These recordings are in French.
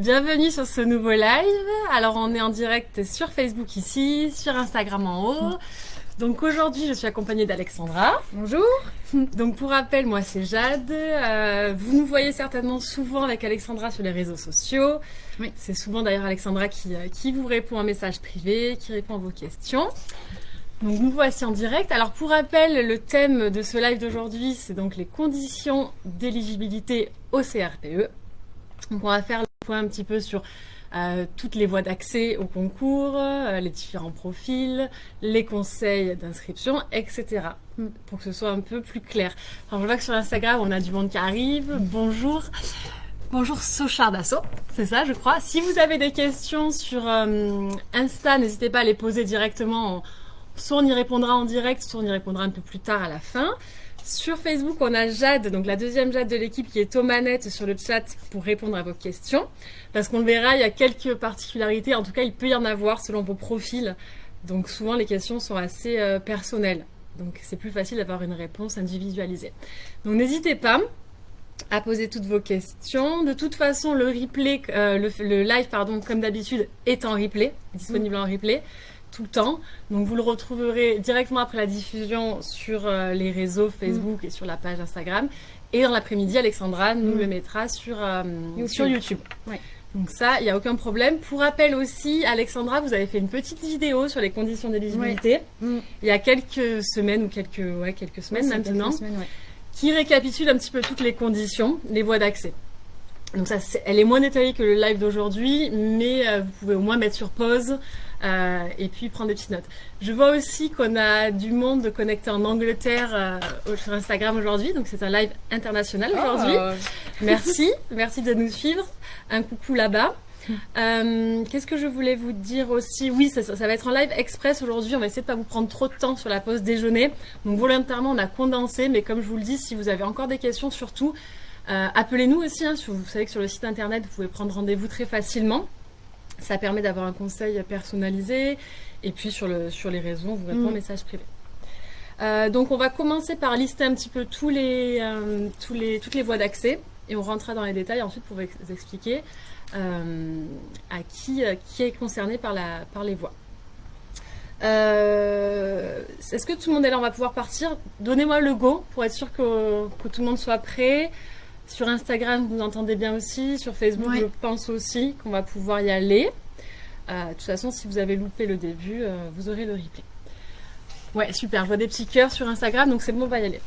bienvenue sur ce nouveau live. Alors on est en direct sur Facebook ici, sur Instagram en haut. Donc aujourd'hui je suis accompagnée d'Alexandra. Bonjour. Donc pour rappel, moi c'est Jade. Euh, vous nous voyez certainement souvent avec Alexandra sur les réseaux sociaux. Oui. C'est souvent d'ailleurs Alexandra qui, euh, qui vous répond un message privé, qui répond à vos questions. Donc nous voici en direct. Alors pour rappel, le thème de ce live d'aujourd'hui, c'est donc les conditions d'éligibilité au CRPE. Donc on va faire point un petit peu sur euh, toutes les voies d'accès au concours, euh, les différents profils, les conseils d'inscription, etc. Pour que ce soit un peu plus clair. Alors je vois que sur Instagram, on a du monde qui arrive. Bonjour. Bonjour Sochard d'Asso, c'est ça je crois. Si vous avez des questions sur euh, Insta, n'hésitez pas à les poser directement en, Soit on y répondra en direct, soit on y répondra un peu plus tard à la fin. Sur Facebook, on a Jade, donc la deuxième Jade de l'équipe qui est aux manettes sur le chat pour répondre à vos questions. Parce qu'on le verra, il y a quelques particularités, en tout cas il peut y en avoir selon vos profils. Donc souvent les questions sont assez euh, personnelles. Donc c'est plus facile d'avoir une réponse individualisée. Donc n'hésitez pas à poser toutes vos questions. De toute façon, le replay, euh, le, live, pardon, comme d'habitude, est en replay, disponible en replay tout le temps. Donc vous le retrouverez directement après la diffusion sur euh, les réseaux Facebook et sur la page Instagram. Et dans l'après-midi, Alexandra nous le mettra sur, euh, YouTube. sur YouTube. Ouais. Donc ça, il n'y a aucun problème. Pour rappel aussi, Alexandra, vous avez fait une petite vidéo sur les conditions d'éligibilité Mm. il y a quelques semaines ou quelques, ouais, quelques semaines maintenant, quelques semaines, ouais. qui récapitule un petit peu toutes les conditions, les voies d'accès. Donc ça, elle est moins détaillée que le live d'aujourd'hui, mais euh, vous pouvez au moins mettre sur pause euh, et puis prendre des petites notes. Je vois aussi qu'on a du monde de connecté en Angleterre euh, sur Instagram aujourd'hui, donc c'est un live international aujourd'hui. Oh. Merci, merci de nous suivre. Un coucou là-bas. Euh, Qu'est-ce que je voulais vous dire aussi? Oui, ça, ça va être en live express aujourd'hui. On va essayer de pas vous prendre trop de temps sur la pause déjeuner. Donc volontairement, on a condensé, mais comme je vous le dis, si vous avez encore des questions, surtout, euh, appelez-nous aussi. hein. Vous savez que sur le site internet, vous pouvez prendre rendez-vous très facilement. Ça permet d'avoir un conseil personnalisé. Et puis sur, le, sur les réseaux, on vous répond en message privé. Euh, donc on va commencer par lister un petit peu tous les, euh, tous les, toutes les voies d'accès et on rentrera dans les détails ensuite pour vous ex- vous expliquer euh, à qui, qui est concerné par, la, par les voies. Est-ce que tout le monde est là? On va pouvoir partir. Donnez-moi le go pour être sûr que, que tout le monde soit prêt. Sur Instagram, vous entendez bien aussi. Sur Facebook, Ouais. je pense aussi qu'on va pouvoir y aller. Euh, de toute façon, si vous avez loupé le début, euh, vous aurez le replay. Ouais, super. Je vois des petits cœurs sur Instagram, donc c'est bon, on va y aller.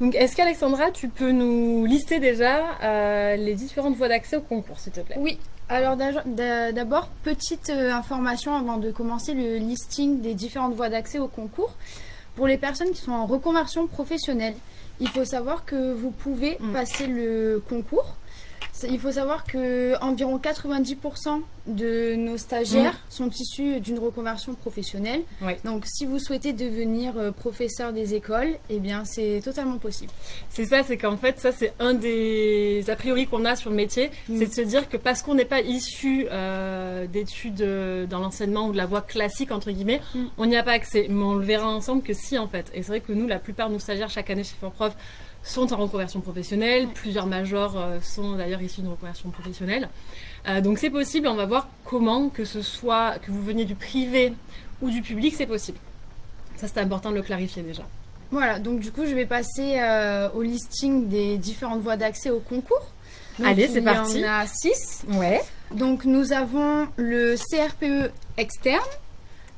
Donc, est-ce qu'Alexandra, tu peux nous lister déjà euh, les différentes voies d'accès au concours, s'il te plaît? Oui, alors d'abord, petite information avant de commencer le listing des différentes voies d'accès au concours. Pour les personnes qui sont en reconversion professionnelle, il faut savoir que vous pouvez Mm. passer le concours. Il faut savoir que environ 90% de nos stagiaires sont issus d'une reconversion professionnelle. Donc si vous souhaitez devenir euh, professeur des écoles, eh bien c'est totalement possible. C'est ça, c'est qu'en fait, ça, c'est un des a priori qu'on a sur le métier, Mm. c'est de se dire que parce qu'on n'est pas issu euh, d'études euh, dans l'enseignement ou de la voie classique, entre guillemets, Mm. on n'y a pas accès. Mais on le verra ensemble que si, en fait. Et c'est vrai que nous, la plupart de nos stagiaires, chaque année chez Forprof, sont en reconversion professionnelle. Ouais. Plusieurs majors euh, sont d'ailleurs issus d'une reconversion professionnelle. Euh, donc c'est possible, on va voir comment, que ce soit que vous veniez du privé ou du public, c'est possible. Ça, c'est important de le clarifier déjà. Voilà, donc du coup je vais passer euh, au listing des différentes voies d'accès au concours. Donc, Allez, c'est parti. Il y en a 6. Ouais. Donc nous avons le CRPE externe,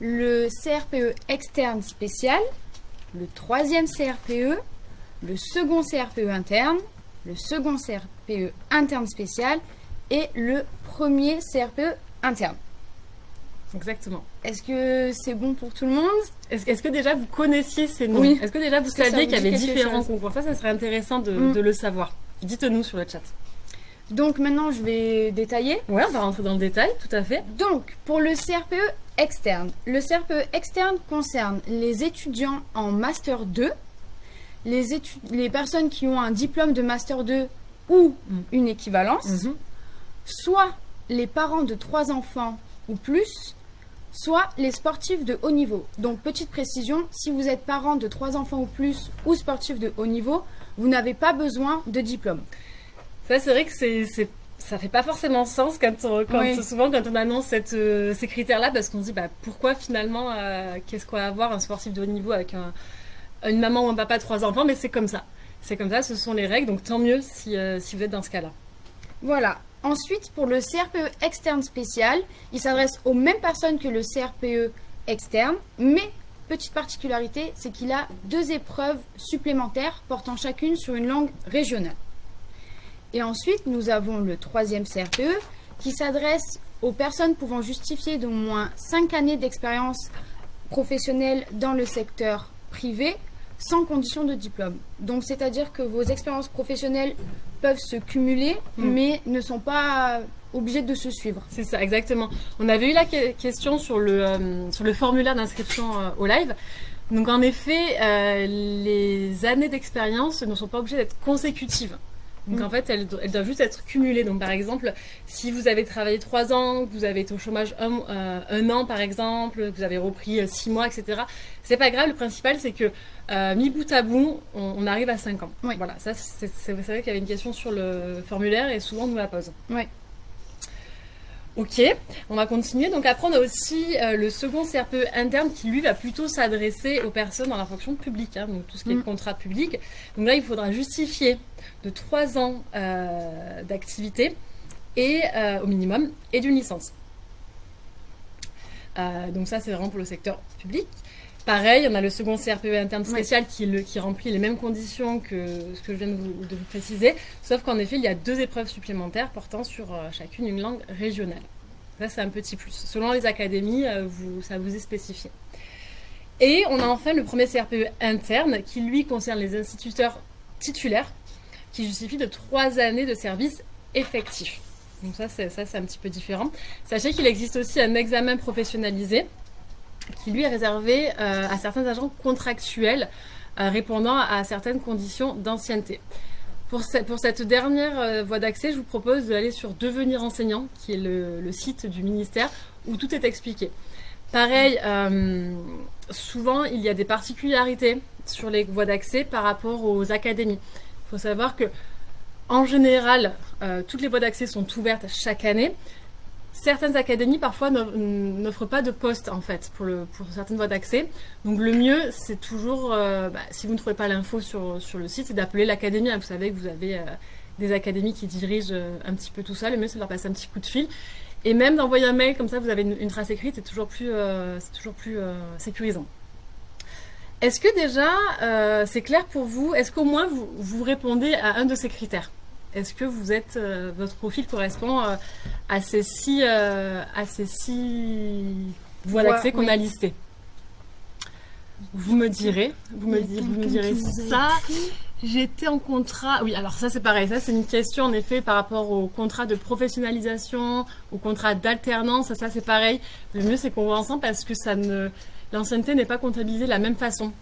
le CRPE externe spécial, le troisième CRPE, le second CRPE interne, le second CRPE interne spécial et le premier CRPE interne. Exactement. Est-ce que c'est bon pour tout le monde? Est-ce est-ce que déjà vous connaissiez ces noms? Oui. Est-ce que déjà vous saviez qu'il y avait différents chose concours? Ça, ça serait intéressant de, Mm. de le savoir. Dites-nous sur le chat. Donc maintenant je vais détailler. Ouais, on va rentrer dans le détail, tout à fait. Donc, pour le CRPE externe, le CRPE externe concerne les étudiants en Master 2, les, les personnes qui ont un diplôme de Master 2 ou Mm. une équivalence, Mhm. soit les parents de trois enfants ou plus, soit les sportifs de haut niveau. Donc, petite précision, si vous êtes parent de trois enfants ou plus ou sportif de haut niveau, vous n'avez pas besoin de diplôme. Ça, c'est vrai que c'est ça fait pas forcément sens quand, quand souvent quand on annonce cette, ces critères-là parce qu'on se dit bah, pourquoi finalement qu'est-ce qu'on va avoir un sportif de haut niveau avec un, une maman ou un papa, trois enfants, mais c'est comme ça. C'est comme ça, ce sont les règles, donc tant mieux si, si vous êtes dans ce cas-là. Voilà. Ensuite, pour le CRPE externe spécial, il s'adresse aux mêmes personnes que le CRPE externe, mais petite particularité, c'est qu'il a deux épreuves supplémentaires portant chacune sur une langue régionale. Et ensuite, nous avons le troisième CRPE qui s'adresse aux personnes pouvant justifier d'au moins 5 années d'expérience professionnelle dans le secteur privé sans condition de diplôme. Donc, c'est-à-dire que vos expériences professionnelles peuvent se cumuler, hmm. mais ne sont pas obligés de se suivre. C'est ça, exactement. On avait eu la question sur le, euh, sur le formulaire d'inscription euh, au live. Donc en effet, euh, les années d'expérience ne sont pas obligées d'être consécutives. Donc en mm. fait, elles, doivent juste être cumulées. Donc par exemple, si vous avez travaillé trois ans, que vous avez été au chômage un, euh, un, an par exemple, que vous avez repris euh, six mois, etc. C'est pas grave. Le principal, c'est que euh, mi bout à bout, on, arrive à cinq ans. Voilà. Ça, c'est vrai qu'il y avait une question sur le formulaire et souvent on nous la pose. Ouais. Ok, on va continuer. Donc après, on a aussi euh, le second CRPE interne qui, lui, va plutôt s'adresser aux personnes dans la fonction publique, hein, donc tout ce qui est mm. contrat public. Donc là, il faudra justifier de trois ans euh, d'activité et euh, au minimum et d'une licence. donc ça, c'est vraiment pour le secteur public. Pareil, on a le second CRPE interne spécial qui, le, qui, remplit les mêmes conditions que ce que je viens de vous, préciser, sauf qu'en effet, il y a deux épreuves supplémentaires portant sur euh, chacune une langue régionale. Ça, c'est un petit plus. Selon les académies, euh, vous, ça vous est spécifié. Et on a enfin le premier CRPE interne qui, lui, concerne les instituteurs titulaires qui justifient de trois années de service effectif. Donc ça, c'est un petit peu différent. Sachez qu'il existe aussi un examen professionnalisé qui lui est réservé euh, à certains agents contractuels euh, répondant à certaines conditions d'ancienneté. Pour, cette dernière euh, voie d'accès, je vous propose d'aller sur Devenir enseignant, qui est le, site du ministère, où tout est expliqué. Pareil, souvent, il y a des particularités sur les voies d'accès par rapport aux académies. Il faut savoir que, en général, toutes les voies d'accès sont ouvertes chaque année, certaines académies parfois n'offrent pas de poste en fait pour, certaines voies d'accès. Donc le mieux c'est toujours, euh, bah, si vous ne trouvez pas l'info sur, le site, c'est d'appeler l'académie. Vous savez que vous avez euh, des académies qui dirigent euh, un petit peu tout ça. Le mieux c'est de leur passer un petit coup de fil. Et même d'envoyer un mail comme ça, vous avez une, trace écrite, c'est toujours plus, sécurisant. Est-ce que déjà c'est clair pour vous? Est-ce qu'au moins vous répondez à un de ces critères? Est-ce que vous êtes, euh, votre profil correspond euh, à ces six, euh, à ces six voies d'accès qu'on a listées? Vous me direz, vous me, vous me direz ça. J'étais en contrat. Oui, alors ça c'est pareil. Ça c'est une question en effet par rapport au contrat de professionnalisation, au contrat d'alternance. Ça, ça c'est pareil. Le mieux c'est qu'on voit ensemble parce que ça ne, l'ancienneté n'est pas comptabilisée de la même façon.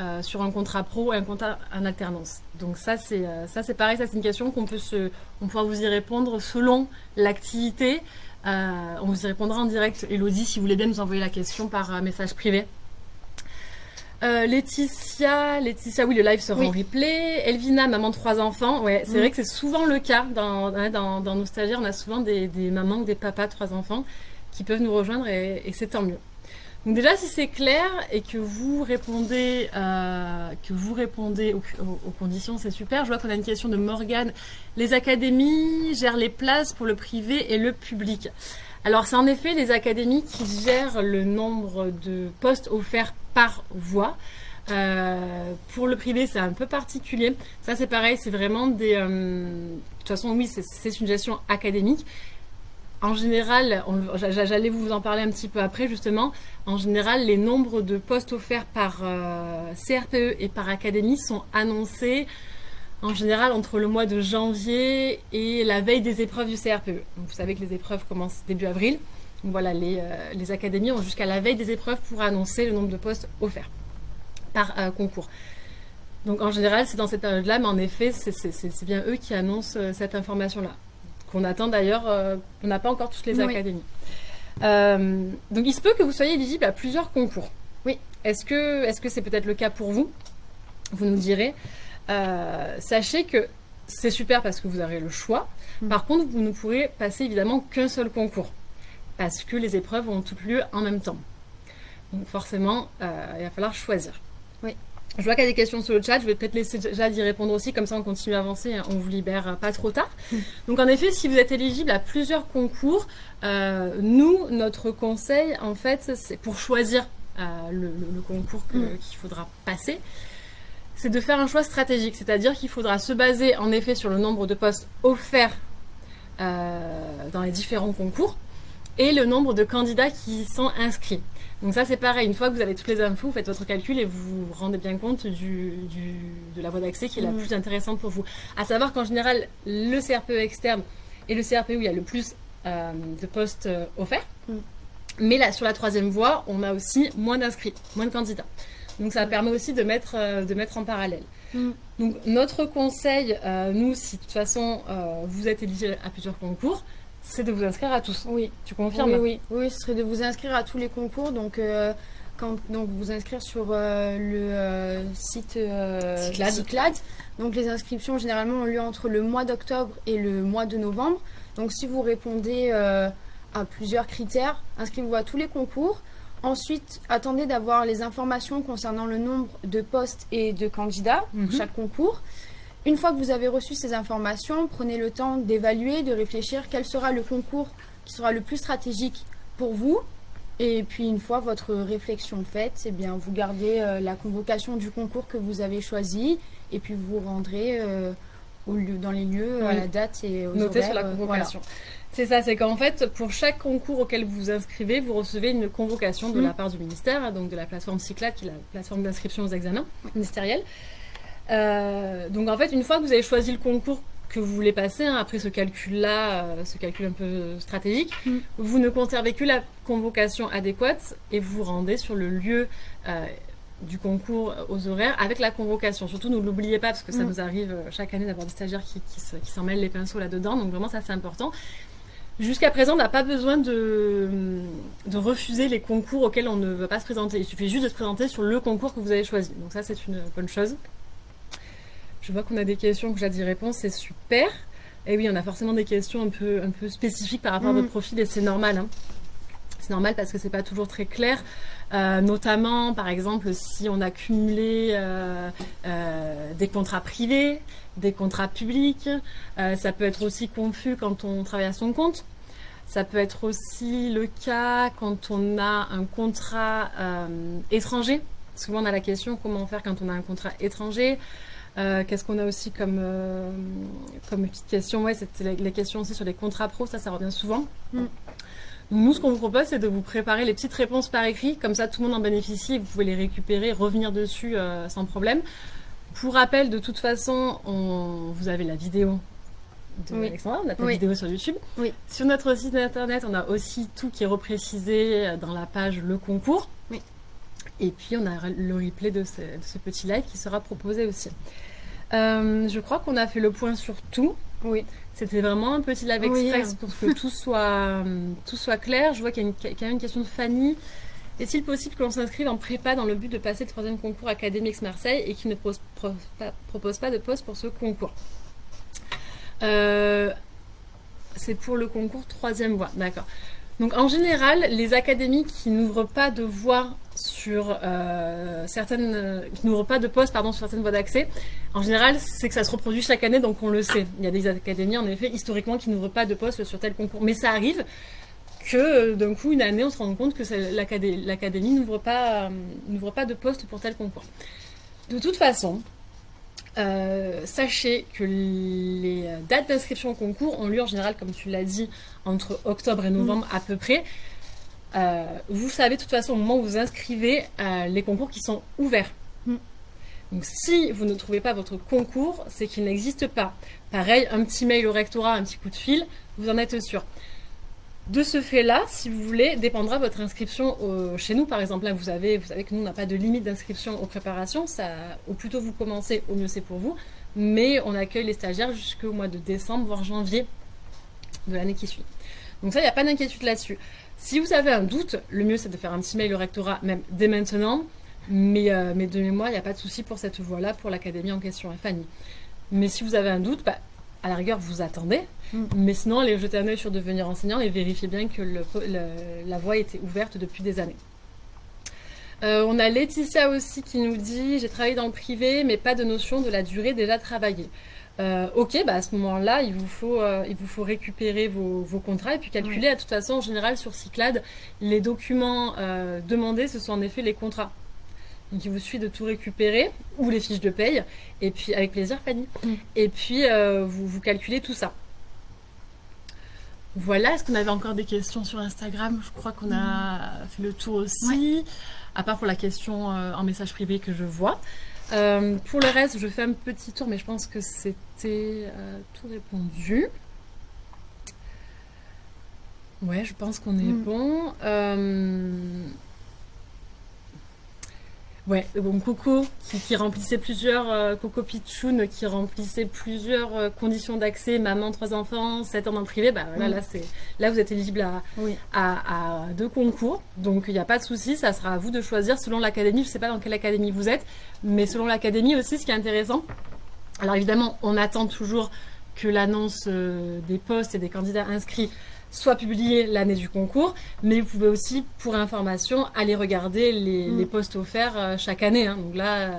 Euh, sur un contrat pro et un contrat en alternance. Donc ça c'est euh, ça c'est pareil, ça c'est une question qu'on peut se, on pourra vous y répondre selon l'activité. Euh, on vous y répondra en direct, Elodie, si vous voulez bien nous envoyer la question par message privé. Laetitia, Laetitia, oui, le live sera en replay. Elvina, maman de trois enfants. Ouais, c'est mm. vrai que c'est souvent le cas dans, dans, dans, nos stagiaires. On a souvent des, des mamans ou des papas de trois enfants qui peuvent nous rejoindre et, et c'est tant mieux. Donc déjà, si c'est clair et que vous répondez, euh, que vous répondez aux, conditions, c'est super. Je vois qu'on a une question de Morgane. Les académies gèrent les places pour le privé et le public. Alors c'est en effet les académies qui gèrent le nombre de postes offerts par voie. Euh, pour le privé, c'est un peu particulier. Ça, c'est pareil, c'est vraiment des. Euh, de toute façon, oui, c'est une gestion académique. En général, j'allais vous en parler un petit peu après justement, en général, les nombres de postes offerts par euh, CRPE et par académie sont annoncés en général entre le mois de janvier et la veille des épreuves du CRPE. vous savez que les épreuves commencent début avril. Voilà, les, euh, les académies ont jusqu'à la veille des épreuves pour annoncer le nombre de postes offerts par euh, concours. Donc en général, c'est dans cette période-là, mais en effet, c'est bien eux qui annoncent cette information-là qu'on attend d'ailleurs, euh, on n'a pas encore toutes les académies. Euh, donc il se peut que vous soyez éligible à plusieurs concours. Oui. Est-ce que c'est peut-être le cas pour vous? Vous nous direz. Euh, sachez que c'est super parce que vous aurez le choix. Mm. Par contre, vous ne pourrez passer évidemment qu'un seul concours, parce que les épreuves ont toutes lieu en même temps. Donc forcément, euh, il va falloir choisir. Oui. Je vois qu'il y a des questions sur le chat, je vais peut-être laisser Jade y répondre aussi, comme ça on continue à avancer, on vous libère pas trop tard. Mm. Donc en effet, si vous êtes éligible à plusieurs concours, euh, nous, notre conseil, en fait, c'est pour choisir euh, le, le- le concours Mm. qu'il faudra passer, c'est de faire un choix stratégique, c'est-à-dire qu'il faudra se baser en effet sur le nombre de postes offerts euh, dans les différents concours et le nombre de candidats qui y sont inscrits. Donc ça c'est pareil, une fois que vous avez toutes les infos, vous faites votre calcul et vous vous rendez bien compte du, du- de la voie d'accès qui est la Mm. plus intéressante pour vous. À savoir qu'en général, le CRPE externe et le CRPE où il y a le plus euh, de postes euh, offerts. Mm. Mais là, sur la troisième voie, on a aussi moins d'inscrits, moins de candidats. Donc ça permet aussi de mettre, euh, de mettre en parallèle. Mm. Donc notre conseil, nous, si de toute façon vous êtes éligible à plusieurs concours, c'est de vous inscrire à tous. Oui. Tu confirmes Oui, oui, oui, ce serait de vous inscrire à tous les concours. Donc, euh, quand, donc vous inscrire sur euh, le euh, site Cyclade. Cyclade. Donc, les inscriptions généralement ont lieu entre le mois d'octobre et le mois de novembre. Donc, si vous répondez à plusieurs critères, inscrivez-vous à tous les concours. Ensuite, attendez d'avoir les informations concernant le nombre de postes et de candidats pour Mhm. chaque concours. Une fois que vous avez reçu ces informations, prenez le temps d'évaluer, de réfléchir quel sera le concours qui sera le plus stratégique pour vous. Et puis une fois votre réflexion faite, eh bien vous gardez euh, la convocation du concours que vous avez choisi et puis vous vous rendrez euh, au lieu, dans les lieux à la date et aux Notez sur la euh, convocation. C'est ça, c'est qu'en fait, pour chaque concours auquel vous vous inscrivez, vous recevez une convocation de Mm. la part du ministère, donc de la plateforme Cyclade, qui est la plateforme d'inscription aux examens ministériels. Euh, donc en fait, une fois que vous avez choisi le concours que vous voulez passer, hein, après ce calcul-là, euh, ce calcul un peu stratégique, Mm. vous ne conservez que la convocation adéquate et vous vous rendez sur le lieu euh, du concours aux horaires avec la convocation. Surtout, ne l'oubliez pas parce que ça Mm. nous arrive chaque année d'avoir des stagiaires qui, qui se- qui s'en mêlent les pinceaux là-dedans. Donc vraiment, ça c'est important. Jusqu'à présent, on n'a pas besoin de, de refuser les concours auxquels on ne veut pas se présenter. Il suffit juste de se présenter sur le concours que vous avez choisi. Donc ça, c'est une bonne chose. Je vois qu'on a des questions que j'ai d'y répondre, c'est super. Et oui, on a forcément des questions un peu, un peu spécifiques par rapport à votre profil et c'est normal. hein. C'est normal parce que c'est pas toujours très clair. Euh, notamment, par exemple, si on a cumulé euh, euh, des contrats privés, des contrats publics, ça peut être aussi confus quand on travaille à son compte. Ça peut être aussi le cas quand on a un contrat étranger. Souvent, on a la question comment faire quand on a un contrat étranger? Euh, Qu'est-ce qu'on a aussi comme, euh, comme petite question Ouais, c'était les, les questions aussi sur les contrats pro, ça, ça revient souvent. Mm. Donc nous, ce qu'on vous propose, c'est de vous préparer les petites réponses par écrit, comme ça tout le monde en bénéficie, vous pouvez les récupérer, revenir dessus euh, sans problème. Pour rappel, de toute façon, on, vous avez la vidéo de Oui. Alexandra, on a la Oui. vidéo sur YouTube. Oui. Sur notre site internet, on a aussi tout qui est reprécisé euh, dans la page Le concours. Et puis on a le replay de ce, de ce petit live qui sera proposé aussi. Euh, je crois qu'on a fait le point sur tout. Oui. C'était vraiment un petit live Oui. express pour que tout soit, tout soit clair. Je vois qu'il y a une, y a une question de Fanny. Est-il possible que l'on s'inscrive en prépa dans le but de passer le troisième concours académique Marseille et qu'il ne pose- pro- pas- propose pas de poste pour ce concours? Euh, C'est pour le concours troisième voie, d'accord. Donc en général, les académies qui n'ouvrent pas de voies sur euh, certaines, qui n'ouvrent pas de postes pardon sur certaines voies d'accès, en général, c'est que ça se reproduit chaque année, donc on le sait. Il y a des académies en effet historiquement qui n'ouvrent pas de postes sur tel concours, mais ça arrive que euh, d'un coup une année on se rend compte que l'académie n'ouvre pas, euh, n'ouvre pas de poste pour tel concours. De toute façon, euh, sachez que les euh, dates d'inscription au concours ont lieu en général, comme tu l'as dit, entre octobre et novembre à peu près. Euh, vous savez de toute façon au moment où vous inscrivez euh, les concours qui sont ouverts. Mm. Donc si vous ne trouvez pas votre concours, c'est qu'il n'existe pas. Pareil, un petit mail au rectorat, un petit coup de fil, vous en êtes sûr. De ce fait-là, si vous voulez, dépendra votre inscription chez nous, par exemple. Là, vous savez, vous savez que nous, on n'a pas de limite d'inscription aux préparations. Ça, au plus tôt vous commencez, au mieux c'est pour vous. Mais on accueille les stagiaires jusqu'au mois de décembre, voire janvier de l'année qui suit. Donc ça, il n'y a pas d'inquiétude là-dessus. Si vous avez un doute, le mieux c'est de faire un petit mail au rectorat, même dès maintenant. Mais, euh, mais de il n'y a pas de souci pour cette voie-là, pour l'académie en question, Fanny. Mais si vous avez un doute, bah, à la rigueur, vous attendez. Mm. Mais sinon, allez jeter un œil sur devenir enseignant et vérifiez bien que le- le- la voie était ouverte depuis des années. Euh, on a Laetitia aussi qui nous dit J'ai travaillé dans le privé, mais pas de notion de la durée déjà travaillée. Euh, ok, bah à ce moment-là, il vous faut, euh, il vous faut récupérer vos, vos contrats et puis calculer. À toute façon, en général, sur Cyclade, les documents demandés, ce sont en effet les contrats. Donc, il vous suffit de tout récupérer ou les fiches de paye. Et puis, avec plaisir, Fanny. Mm. Et puis, euh, vous, vous calculez tout ça. Voilà, est-ce qu'on avait encore des questions sur Instagram? Je crois qu'on a fait le tour aussi, à part pour la question euh, en message privé que je vois. Euh, pour le reste, je fais un petit tour, mais je pense que c'était euh, tout répondu. Ouais, je pense qu'on est Mm. bon. Ouais, bon, Coco qui, qui remplissait plusieurs, euh, Coco Pichoun qui remplissait plusieurs euh, conditions d'accès, maman, trois enfants, 7 ans dans le privé, bah voilà, Mm. là, c'est, là vous êtes éligible à, Oui. à, à deux concours, donc il n'y a pas de souci, ça sera à vous de choisir selon l'académie, je ne sais pas dans quelle académie vous êtes, mais selon l'académie aussi, ce qui est intéressant, alors évidemment, on attend toujours que l'annonce euh, des postes et des candidats inscrits soit publiée l'année du concours, mais vous pouvez aussi, pour information, aller regarder les, Mm. les postes offerts euh, chaque année. hein. Donc là, euh,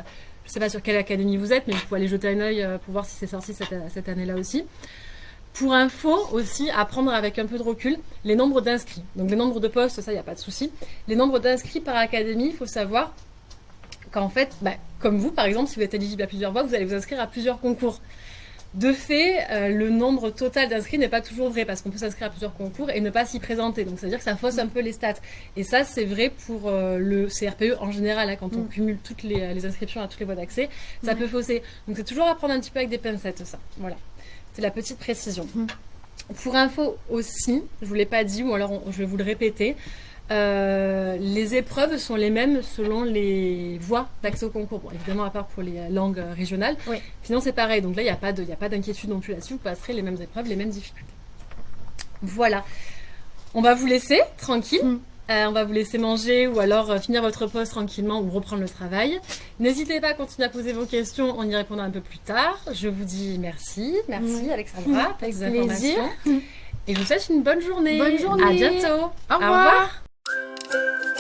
je ne sais pas sur quelle académie vous êtes, mais vous pouvez aller jeter un œil euh, pour voir si c'est sorti cette, cette année-là aussi. Pour info aussi, à prendre avec un peu de recul, les nombres d'inscrits. Donc les nombres de postes, ça, il n'y a pas de souci. Les nombres d'inscrits par académie, il faut savoir qu'en fait, bah, comme vous, par exemple, si vous êtes éligible à plusieurs voies, vous allez vous inscrire à plusieurs concours. De fait, euh, le nombre total d'inscrits n'est pas toujours vrai parce qu'on peut s'inscrire à plusieurs concours et ne pas s'y présenter. Donc, ça veut dire que ça fausse un peu les stats. Et ça, c'est vrai pour euh, le CRPE en général, hein, quand on Mm. cumule toutes les, les inscriptions à toutes les voies d'accès, ça Ouais. peut fausser. Donc, c'est toujours à prendre un petit peu avec des pincettes, ça. Voilà. C'est la petite précision. Mm. Pour info aussi, je vous l'ai pas dit ou alors on- je vais vous le répéter, euh, les épreuves sont les mêmes selon les voies d'accès au concours. Bon, évidemment, à part pour les langues régionales. Oui. Sinon, c'est pareil. Donc là, il n'y a pas d'inquiétude non plus là-dessus. Vous passerez les mêmes épreuves, les mêmes difficultés. Voilà. On va vous laisser tranquille. Mm. Euh, on va vous laisser manger ou alors euh, finir votre poste tranquillement ou reprendre le travail. N'hésitez pas à continuer à poser vos questions, on y répondra un peu plus tard. Je vous dis merci, merci Mm. Alexandra pour Avec ces informations. Et je vous souhaite une bonne journée. Bonne journée. À bientôt. Au revoir. Thank you.